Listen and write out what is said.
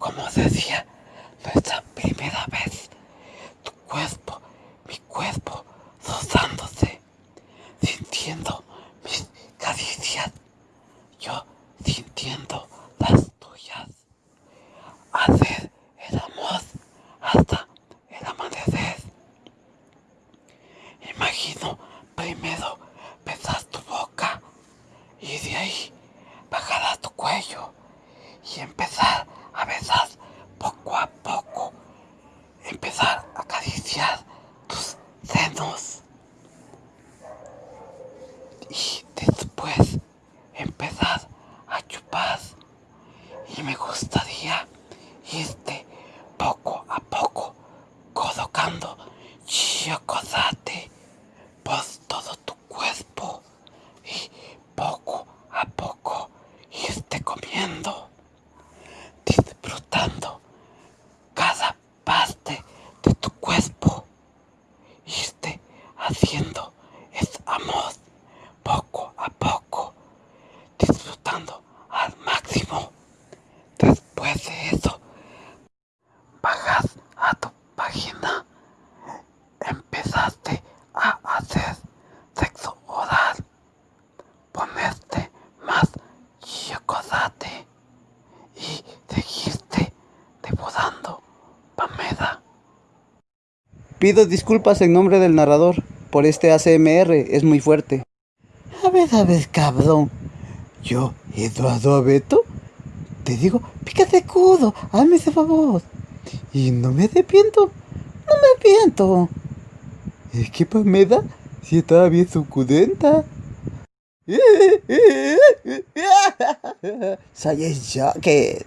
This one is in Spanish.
Como decía nuestra primera vez, tu cuerpo, mi cuerpo, rozándose, sintiendo mis caricias, yo sintiendo las tuyas. Hacer el amor hasta el amanecer. Imagino primero besar tu boca y de ahí bajar tu cuello y empezar gustaría irte poco a poco colocando chocolate por todo tu cuerpo y poco a poco irte comiendo, disfrutando cada parte de tu cuerpo, irte haciendo Eso, bajas a tu página, empezaste a hacer sexo oral, ponerte más chocolate y seguiste devorando Pamela. Pido disculpas en nombre del narrador por este ACMR, es muy fuerte. A ver, a ver, cabrón. Yo, Eduardo Abeto, te digo, pícate cudo, hazme ese favor. Y no me arrepiento, no me arrepiento. Es que Pamela sí estaba bien suculenta. Soy el Joker.